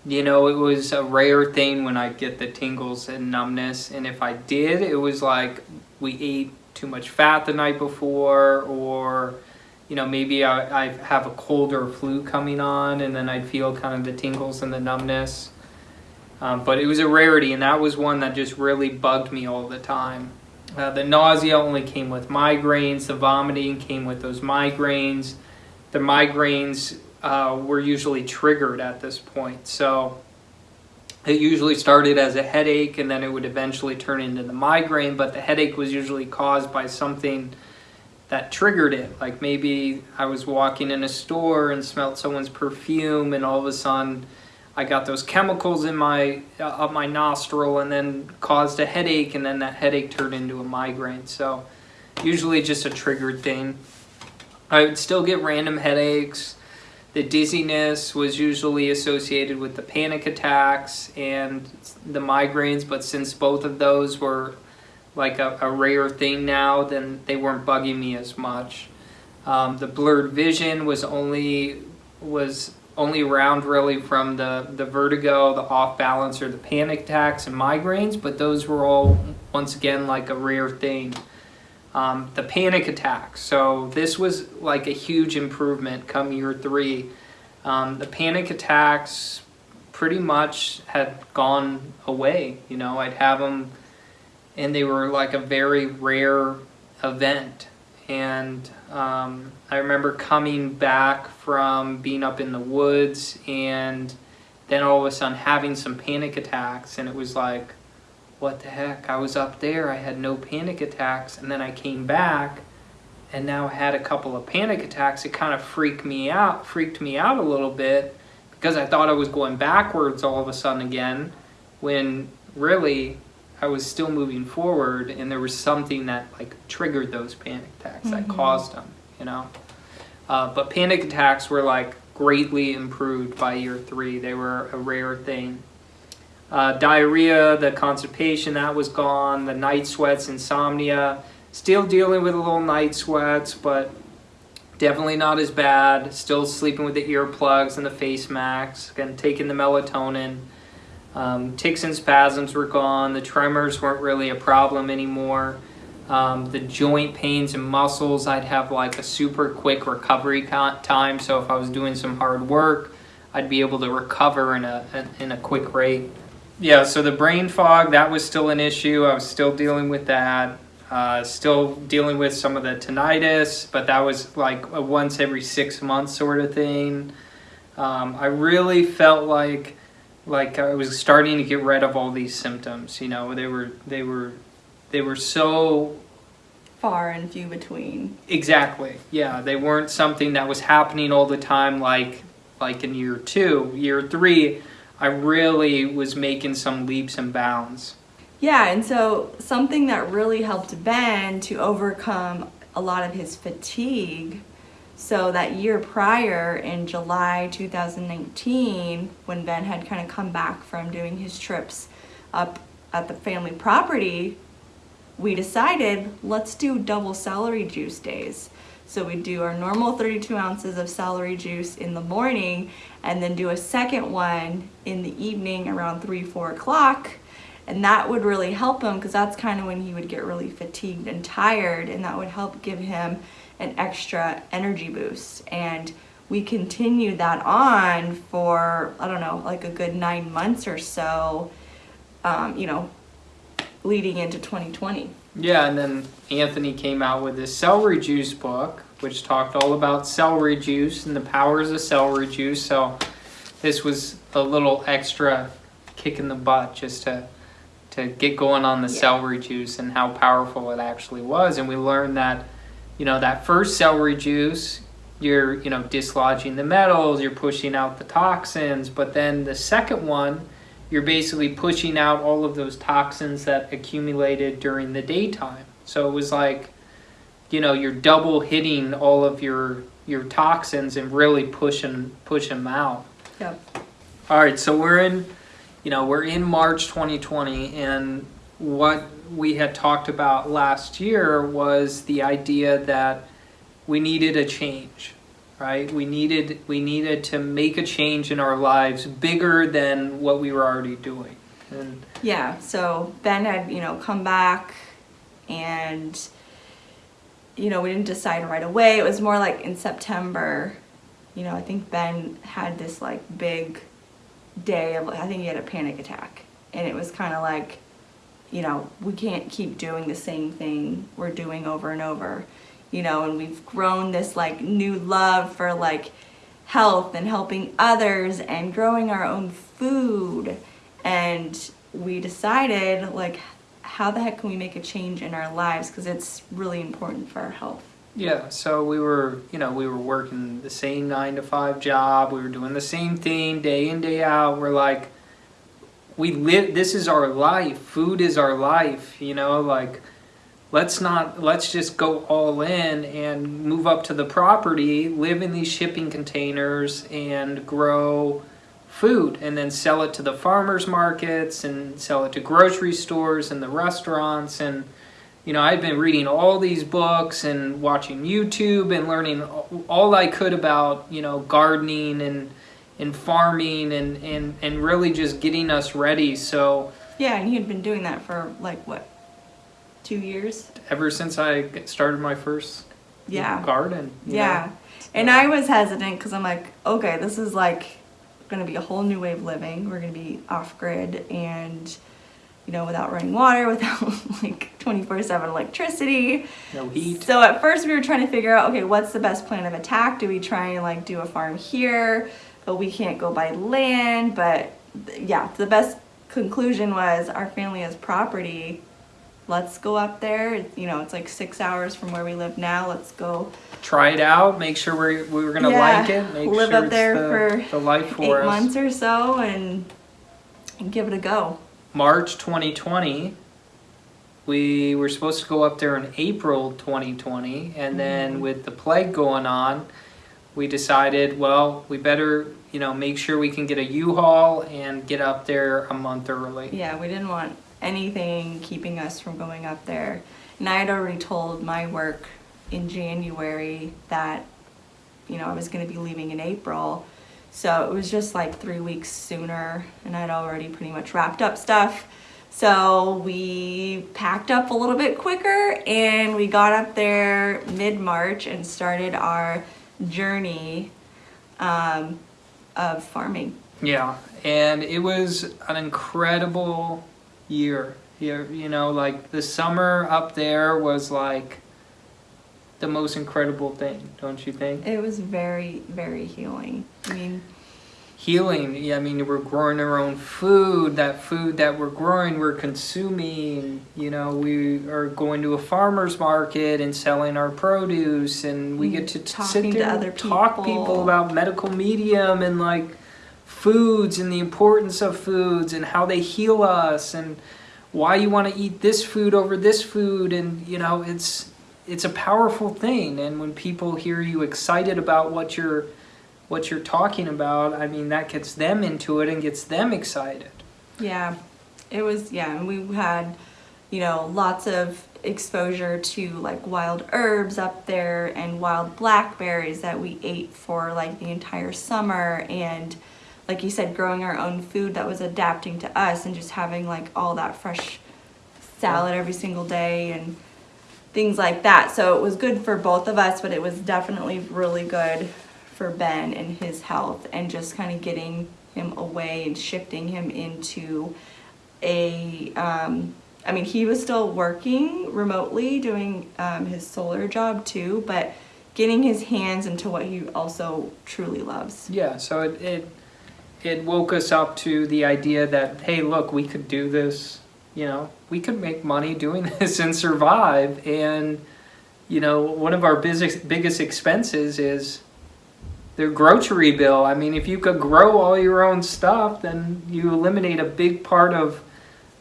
you know, it was a rare thing when I get the tingles and numbness. And if I did, it was like we ate too much fat the night before, or, you know, maybe I, I have a cold or flu coming on, and then I'd feel kind of the tingles and the numbness. Um, but it was a rarity, and that was one that just really bugged me all the time. Uh, the nausea only came with migraines, the vomiting came with those migraines. The migraines uh, were usually triggered at this point. So it usually started as a headache and then it would eventually turn into the migraine, but the headache was usually caused by something that triggered it. Like maybe I was walking in a store and smelled someone's perfume and all of a sudden I got those chemicals in my uh, up my nostril and then caused a headache and then that headache turned into a migraine. So usually just a triggered thing. I would still get random headaches the dizziness was usually associated with the panic attacks and the migraines, but since both of those were like a, a rare thing now, then they weren't bugging me as much. Um, the blurred vision was only was only around really from the, the vertigo, the off balance, or the panic attacks and migraines, but those were all once again like a rare thing. Um, the panic attacks. So this was like a huge improvement come year three. Um, the panic attacks pretty much had gone away. You know, I'd have them, and they were like a very rare event. And um, I remember coming back from being up in the woods and then all of a sudden having some panic attacks, and it was like, what the heck? I was up there, I had no panic attacks, and then I came back, and now I had a couple of panic attacks. It kind of freaked me out, freaked me out a little bit because I thought I was going backwards all of a sudden again, when really I was still moving forward, and there was something that like triggered those panic attacks that caused them, you know. Uh, but panic attacks were like greatly improved by year three. They were a rare thing. Uh, diarrhea, the constipation, that was gone. The night sweats, insomnia, still dealing with a little night sweats, but definitely not as bad. Still sleeping with the earplugs and the face masks, and taking the melatonin. Um, tics and spasms were gone. The tremors weren't really a problem anymore. Um, the joint pains and muscles, I'd have like a super quick recovery time. So if I was doing some hard work, I'd be able to recover in a in a quick rate. Yeah. So the brain fog that was still an issue. I was still dealing with that. Uh, still dealing with some of the tinnitus, but that was like a once every six months sort of thing. Um, I really felt like like I was starting to get rid of all these symptoms. You know, they were they were they were so far and few between. Exactly. Yeah, they weren't something that was happening all the time like like in year 2. Year 3, I really was making some leaps and bounds. Yeah, and so something that really helped Ben to overcome a lot of his fatigue so that year prior in July 2019, when Ben had kind of come back from doing his trips up at the family property, we decided let's do double celery juice days. So we do our normal 32 ounces of celery juice in the morning and then do a second one in the evening around 3, 4 o'clock. And that would really help him because that's kind of when he would get really fatigued and tired and that would help give him an extra energy boost. And we continued that on for, I don't know, like a good nine months or so, um, you know, leading into 2020. Yeah, and then Anthony came out with this celery juice book, which talked all about celery juice and the powers of celery juice. So this was a little extra kick in the butt just to to get going on the yeah. celery juice and how powerful it actually was. And we learned that, you know, that first celery juice, you're, you know, dislodging the metals, you're pushing out the toxins, but then the second one, you're basically pushing out all of those toxins that accumulated during the daytime. So it was like, you know, you're double hitting all of your your toxins and really pushing push them out. Yep. All right, so we're in, you know, we're in March 2020, and what we had talked about last year was the idea that we needed a change right? We needed we needed to make a change in our lives bigger than what we were already doing. And yeah, so Ben had, you know, come back and you know, we didn't decide right away. It was more like in September, you know, I think Ben had this like big day of I think he had a panic attack. And it was kind of like, you know, we can't keep doing the same thing we're doing over and over you know, and we've grown this like new love for like health and helping others and growing our own food. And we decided like, how the heck can we make a change in our lives? Because it's really important for our health. Yeah, so we were, you know, we were working the same nine to five job. We were doing the same thing day in, day out. We're like, we live, this is our life. Food is our life, you know, like let's not let's just go all in and move up to the property live in these shipping containers and grow food and then sell it to the farmers markets and sell it to grocery stores and the restaurants and you know i've been reading all these books and watching youtube and learning all i could about you know gardening and and farming and and, and really just getting us ready so yeah and you'd been doing that for like what two years. Ever since I started my first yeah garden. Yeah, and I was hesitant because I'm like, okay, this is like going to be a whole new way of living. We're going to be off grid and you know without running water, without like 24/7 electricity, no heat. So at first we were trying to figure out, okay, what's the best plan of attack? Do we try and like do a farm here? But we can't go by land. But yeah, the best conclusion was our family has property. Let's go up there. You know, it's like six hours from where we live now. Let's go Try it out. Make sure we're we were gonna Yeah, like it. Make live sure up there the, for the life eight for us. months or so and, and give it a go. March 2020. We were supposed to go up there in April 2020, and then Mm-hmm. with the plague going on, we decided, well, we better, you know, make sure we can get a U-Haul and get up there a month early. Yeah, we didn't want anything keeping us from going up there. And I had already told my work in January that, you know, I was going to be leaving in April. So it was just like three weeks sooner, and I'd already pretty much wrapped up stuff. So we packed up a little bit quicker and we got up there mid March and started our journey um, of farming. Yeah, and it was an incredible year. You, you know, like the summer up there was like the most incredible thing, don't you think? It was very, very healing. I mean, healing. Yeah, I mean, we're growing our own food. That food that we're growing, we're consuming. You know, we are going to a farmer's market and selling our produce, and we mm-hmm. get to t- sit Talking to other and talk people. people about medical medium and like foods and the importance of foods and how they heal us and why you want to eat this food over this food and you know it's it's a powerful thing and when people hear you excited about what you're what you're talking about i mean that gets them into it and gets them excited yeah, it was, yeah, and we had, you know, lots of exposure to like wild herbs up there and wild blackberries that we ate for like the entire summer. And like you said, growing our own food that was adapting to us and just having like all that fresh salad every single day and things like that. So it was good for both of us, but it was definitely really good for Ben and his health and just kind of getting him away and shifting him into a um, I mean he was still working remotely doing um, his solar job too, but getting his hands into what he also truly loves. yeah so it it, it woke us up to the idea that hey look we could do this you know we could make money doing this and survive and you know one of our biggest biggest expenses is their grocery bill. I mean, if you could grow all your own stuff, then you eliminate a big part of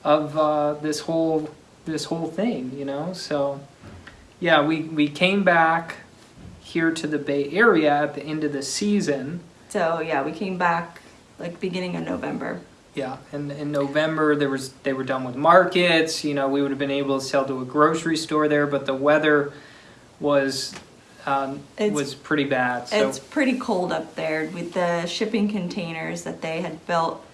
of uh, this whole this whole thing. You know, so yeah, we we came back here to the Bay Area at the end of the season. So yeah, we came back like beginning of November. Yeah, and in November there was they were done with markets. You know, we would have been able to sell to a grocery store there, but the weather was um, was pretty bad. So It's pretty cold up there with the shipping containers that they had built.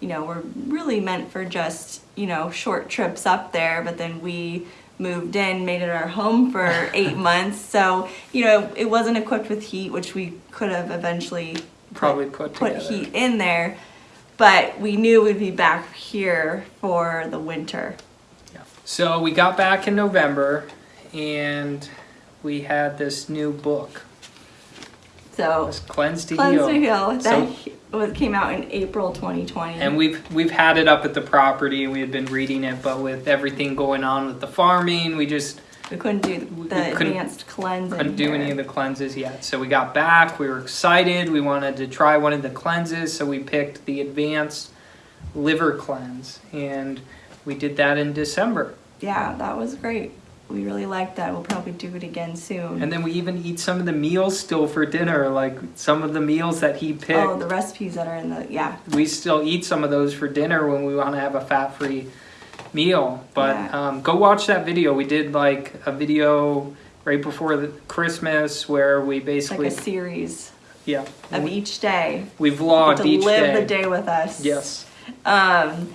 You know, were really meant for just you know short trips up there, but then we moved in, made it our home for eight months. So you know, it wasn't equipped with heat, which we could have eventually probably put put together. heat in there. But we knew we'd be back here for the winter. Yeah. So we got back in November, and we had this new book. So It's Cleanse to Cleanse Heal. to Heal that So- he- was came out in April 2020. And we've we've had it up at the property, and we had been reading it, but with everything going on with the farming, we just We couldn't do the advanced cleansing. couldn't do here. any of the cleanses yet. So we got back, we were excited, we wanted to try one of the cleanses, so we picked the advanced liver cleanse, and we did that in December. Yeah, that was great. We really like that. We'll probably do it again soon. And then we even eat some of the meals still for dinner, like some of the meals that he picked. oh, the recipes that are in the yeah. we still eat some of those for dinner when we want to have a fat-free meal. But Yeah. um, go watch that video. We did like a video right before the Christmas where we basically... Like a series yeah of we, each day. we vlogged to live the day with us. Yes. Um,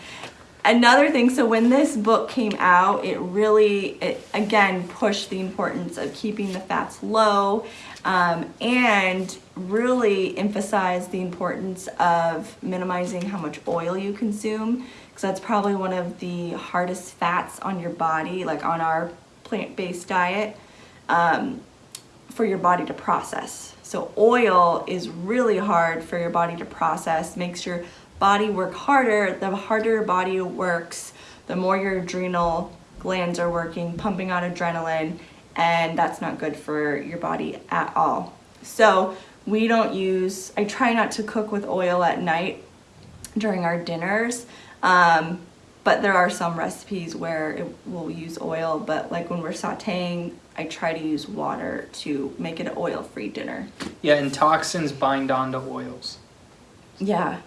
another thing, so when this book came out, it really, it again pushed the importance of keeping the fats low um, and really emphasized the importance of minimizing how much oil you consume because that's probably one of the hardest fats on your body, like on our plant based diet. Um, for your body to process. So oil is really hard for your body to process, makes your body work harder. The harder your body works, the more your adrenal glands are working, pumping out adrenaline, and that's not good for your body at all. So we don't use, I try not to cook with oil at night during our dinners. Um, but there are some recipes where it will use oil, but like when we're sauteing, I try to use water to make it an oil-free dinner. Yeah, and toxins bind onto oils. Yeah.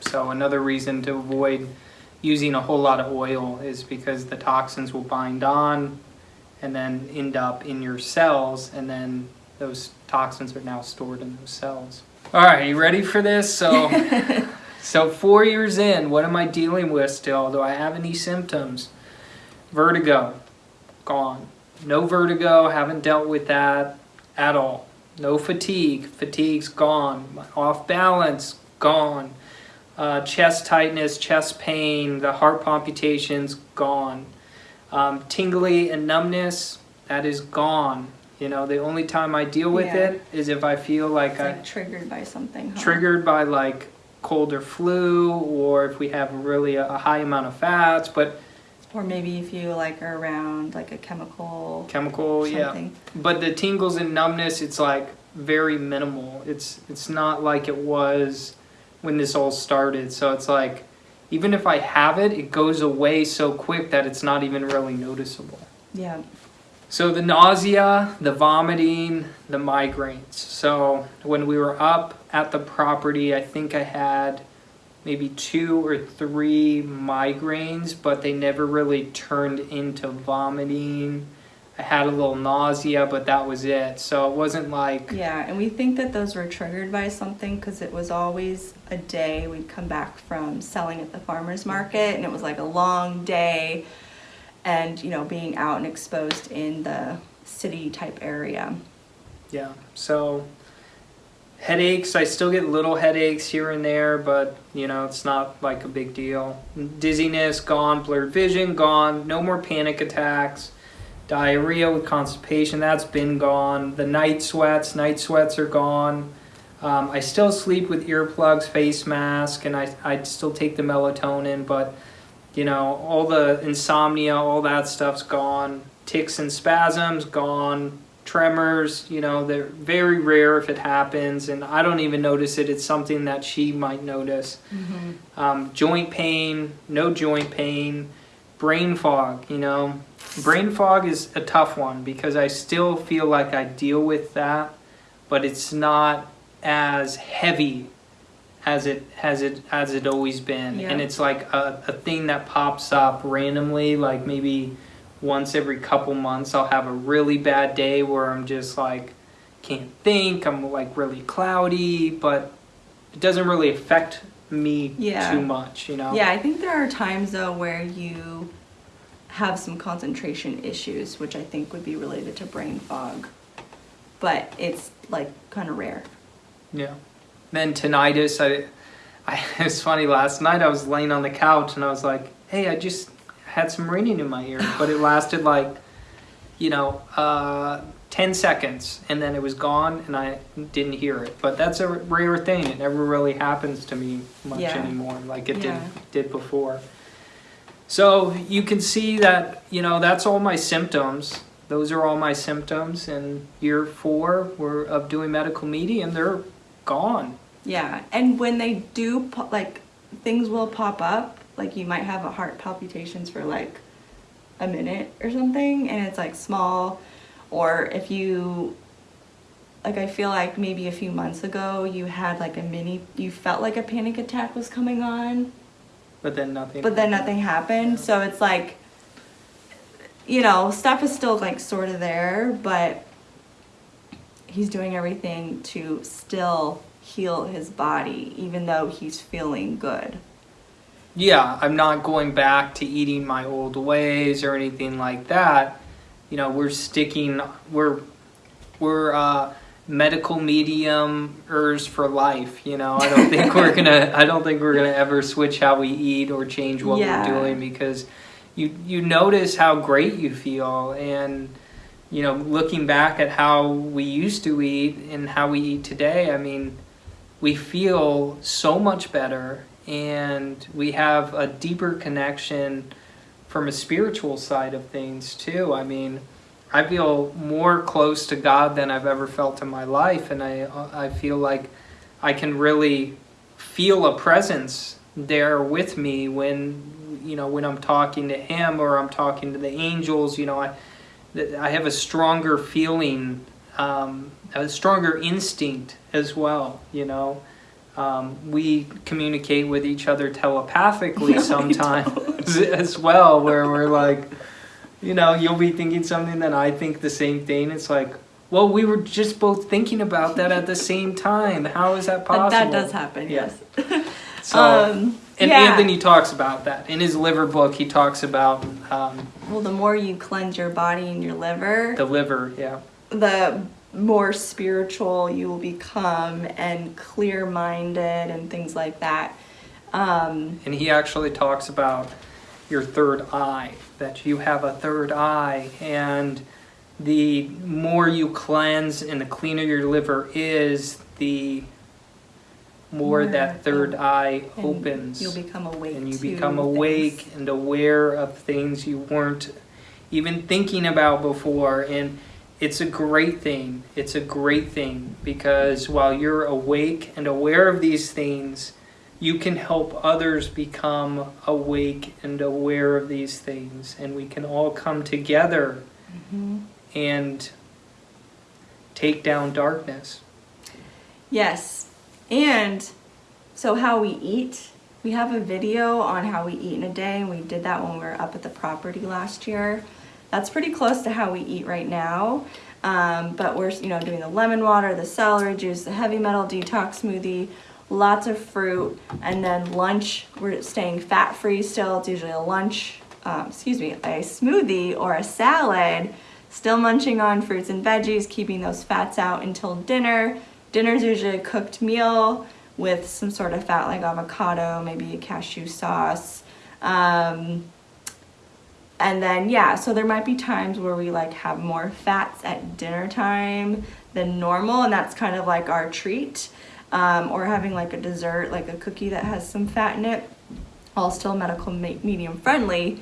So another reason to avoid using a whole lot of oil is because the toxins will bind on and then end up in your cells and then those toxins are now stored in those cells. All right, you ready for this? So So four years in, what am I dealing with still? Do I have any symptoms? Vertigo, gone. No vertigo, haven't dealt with that at all. No fatigue, fatigue's gone. Off balance, gone. Uh, chest tightness, chest pain, the heart palpitations, gone. Um, tingly and numbness, that is gone. You know, the only time I deal with Yeah. it is if I feel like It's I like triggered by something. huh? triggered by like cold or flu or if we have really a, a high amount of fats but Or maybe if you like are around like a chemical chemical yeah something. but the tingles and numbness it's like very minimal it's it's not like it was when this all started so it's like even if i have it it goes away so quick that it's not even really noticeable Yeah. So the nausea, the vomiting, the migraines. So when we were up at the property, I think I had maybe two or three migraines, but they never really turned into vomiting. I had a little nausea, but that was it. So it wasn't like Yeah, and we think that those were triggered by something because it was always a day we'd come back from selling at the farmer's market and it was like a long day and, you know, being out and exposed in the city type area. Yeah. So headaches, I still get little headaches here and there, but you know, it's not like a big deal. Dizziness gone, blurred vision gone, no more panic attacks. Diarrhea with constipation, that's been gone. The night sweats, night sweats are gone. Um, I still sleep with earplugs, face mask, and I, I still take the melatonin, but you know, all the insomnia, all that stuff's gone. Tics and spasms gone tremors, you know, they're very rare if it happens, and I don't even notice it. It's something that she might notice. Um, joint pain, no joint pain, brain fog, you know. Brain fog is a tough one because I still feel like I deal with that, but it's not as heavy as it has it as it always been Yeah. and it's like a, a thing that pops up randomly like maybe once every couple months I'll have a really bad day where I'm just like can't think, I'm like really cloudy, but it doesn't really affect me Yeah. too much, you know. Yeah, I think there are times though where you have some concentration issues, which I think would be related to brain fog. But it's like kind of rare. Yeah. Then tinnitus, I, I it's funny. Last night I was laying on the couch and I was like, "Hey, I just had some ringing in my ear," but it lasted like, you know, uh, ten seconds, and then it was gone, and I didn't hear it. But that's a rare thing. It never really happens to me much Yeah. anymore, like it Yeah. did did before. So you can see that you know that's all my symptoms. Those are all my symptoms. And year four, we're of doing medical medium, and they're gone. Yeah, and when they do, like, things will pop up. Like, you might have a heart palpitations for like a minute or something, and it's like small. Or if you, like, I feel like maybe a few months ago you had like a mini, you felt like a panic attack was coming on, But then nothing. but then nothing happened. So it's like, you know, stuff is still like sort of there, but he's doing everything to still heal his body, even though he's feeling good. Yeah, I'm not going back to eating my old ways or anything like that. You know, we're sticking. We're we're uh, medical mediumers for life. You know, I don't think we're gonna. I don't think we're gonna ever switch how we eat or change what Yeah. we're doing because you you notice how great you feel and you know, looking back at how we used to eat and how we eat today, I mean, we feel so much better and we have a deeper connection from a spiritual side of things too. I mean, I feel more close to God than I've ever felt in my life, and I I feel like I can really feel a presence there with me when you know when I'm talking to Him or I'm talking to the angels. You know, I I have a stronger feeling, um, a stronger instinct as well. You know. Um, we communicate with each other telepathically sometimes as well, where we're like, you know, you'll be thinking something, then I think the same thing. It's like, well, we were just both thinking about that at the same time. How is that possible? That, that does happen, Yeah. yes. So, um, and yeah. Anthony talks about that in his liver book. He talks about um, Well, the more you cleanse your body and your liver, the liver. Yeah, the more spiritual you will become and clear minded and things like that. Um, and he actually talks about your third eye. That you have a third eye, and the more you cleanse and the cleaner your liver is, the more More that third eye opens. You'll become awake. and you become things. awake and aware of things you weren't even thinking about before and it's a great thing it's a great thing because while you're awake and aware of these things you can help others become awake and aware of these things and we can all come together Mhm. and take down darkness Yes. And so how we eat, we have a video on how we eat in a day and we did that when we were up at the property last year. That's pretty close to how we eat right now. Um, but we're, you know, doing the lemon water, the celery juice, the heavy metal detox smoothie, lots of fruit, and then lunch, we're staying fat free still. It's usually a lunch, um, excuse me, a smoothie or a salad. Still munching on fruits and veggies, keeping those fats out until dinner. Dinner's usually a cooked meal with some sort of fat like avocado, maybe a cashew sauce. Um, and then yeah, so there might be times where we like have more fats at dinner time than normal, and that's kind of like our treat. Um, or having like a dessert, like a cookie that has some fat in it, all still medical me- medium friendly.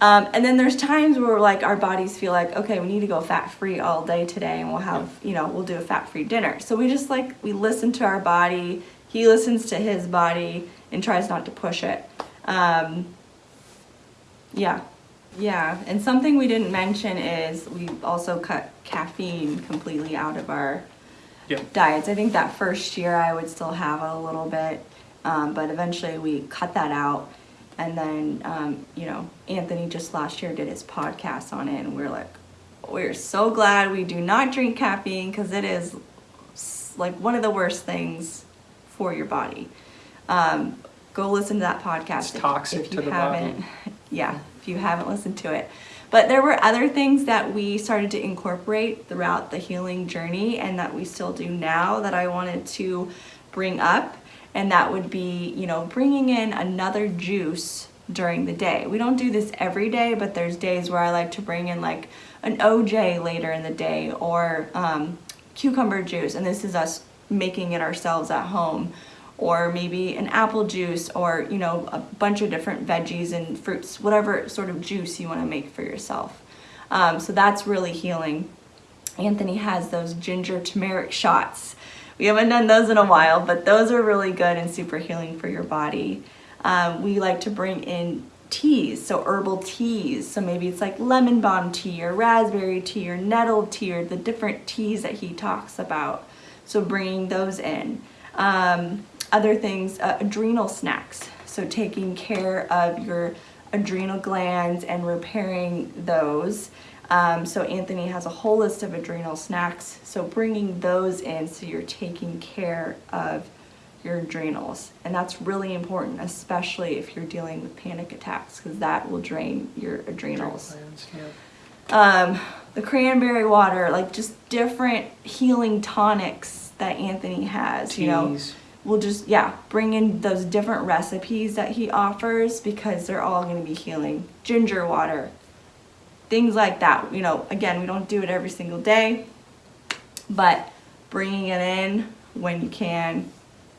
Um, and then there's times where like our bodies feel like, okay, we need to go fat free all day today, and we'll have, you know, we'll do a fat free dinner. So we just like we listen to our body. He listens to his body and tries not to push it. Um, yeah, yeah. And something we didn't mention is we also cut caffeine completely out of our Yeah. diets. I think that first year I would still have a little bit, um, but eventually we cut that out. And then, um, you know, Anthony just last year did his podcast on it, and we're like, we're so glad we do not drink caffeine because it is like one of the worst things for your body. Um, go listen to that podcast. It's toxic to the haven't, Yeah, if you haven't listened to it. But there were other things that we started to incorporate throughout the healing journey and that we still do now that I wanted to bring up. And that would be, you know, bringing in another juice during the day. We don't do this every day, but there's days where I like to bring in like an OJ later in the day or um, cucumber juice. And this is us making it ourselves at home or maybe an apple juice or you know a bunch of different veggies and fruits whatever sort of juice you want to make for yourself. Um, so that's really healing. Anthony has those ginger turmeric shots. We haven't done those in a while but those are really good and super healing for your body. Um, we like to bring in teas so herbal teas. So maybe it's like lemon balm tea or raspberry tea or nettle tea or the different teas that he talks about. So bringing those in. Um, other things, uh, adrenal snacks. So taking care of your adrenal glands and repairing those. Um, so Anthony has a whole list of adrenal snacks. So bringing those in so you're taking care of your adrenals. And that's really important, especially if you're dealing with panic attacks, because that will drain your adrenals yeah. um, the cranberry water, like just different healing tonics that Anthony has. You know, Teas. We'll just yeah bring in those different recipes that he offers because they're all going to be healing. Ginger water, things like that. You know, again, we don't do it every single day, but bringing it in when you can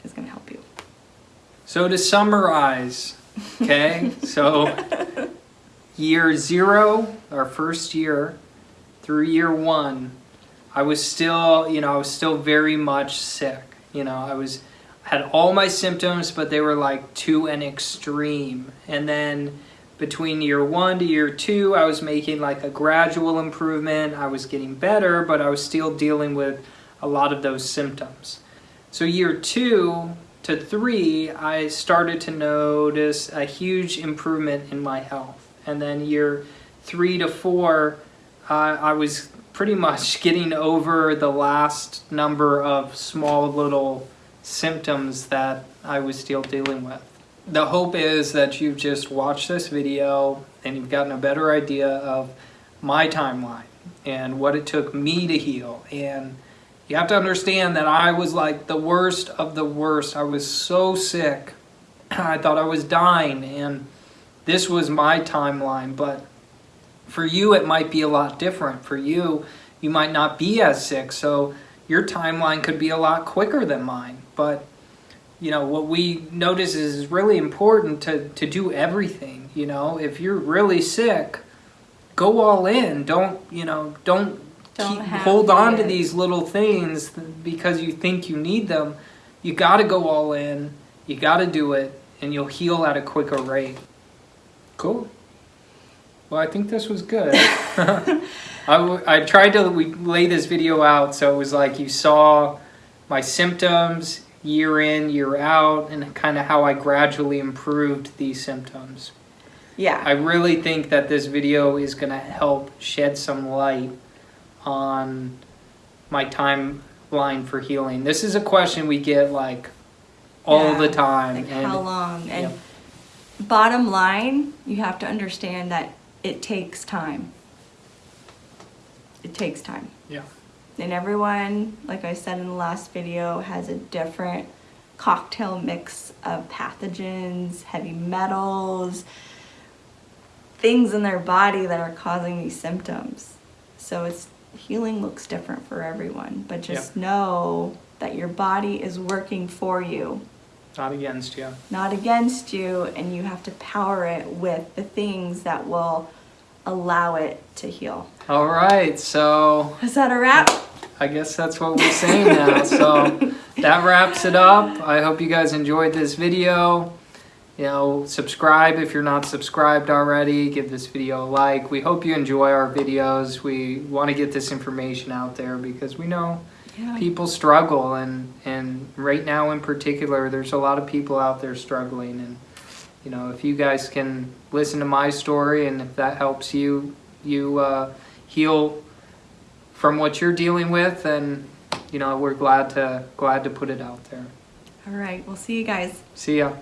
is going to help you. So to summarize, okay, so year zero, our first year, through year one, I was still, you know, I was still very much sick. You know, I was had all my symptoms, but they were like to an extreme. And then between year one to year two, I was making like a gradual improvement. I was getting better, but I was still dealing with a lot of those symptoms. So year two to three, I started to notice a huge improvement in my health. And then year three to four, uh, I was pretty much getting over the last number of small little symptoms that I was still dealing with. The hope is that you've just watched this video and you've gotten a better idea of my timeline and what it took me to heal. And you have to understand that I was like the worst of the worst. I was so sick. I thought I was dying and this was my timeline, but for you it might be a lot different. For you, you might not be as sick, so your timeline could be a lot quicker than mine. But you know, what we notice is really important to, to do everything. You know, if you're really sick, go all in. Don't, you know, don't, Don't keep, hold on to these little things because you think you need them. You got to go all in. You got to do it, and you'll heal at a quicker rate. Cool. Well, I think this was good. I, w- I tried to we lay this video out so it was like you saw my symptoms year in, year out, and kind of how I gradually improved these symptoms. Yeah. I really think that this video is going to help shed some light on my timeline for healing. This is a question we get like all Yeah, the time. Like and how long? And yeah. bottom line, you have to understand that it takes time. It takes time. And everyone, like I said in the last video, has a different cocktail mix of pathogens, heavy metals, things in their body that are causing these symptoms. So it's healing looks different for everyone, but just know that your body is working for you Not against you. not against you, and you have to power it with the things that will allow it to heal. All right, so Is that a wrap? I guess that's what we're saying now. So that wraps it up. I hope you guys enjoyed this video. You know, subscribe if you're not subscribed already. Give this video a like. We hope you enjoy our videos. We want to get this information out there because we know Yeah. people struggle and and right now in particular there's a lot of people out there struggling and you know if you guys can listen to my story and if that helps you you uh, heal from what you're dealing with then you know we're glad to glad to put it out there All right, we'll see you guys. see ya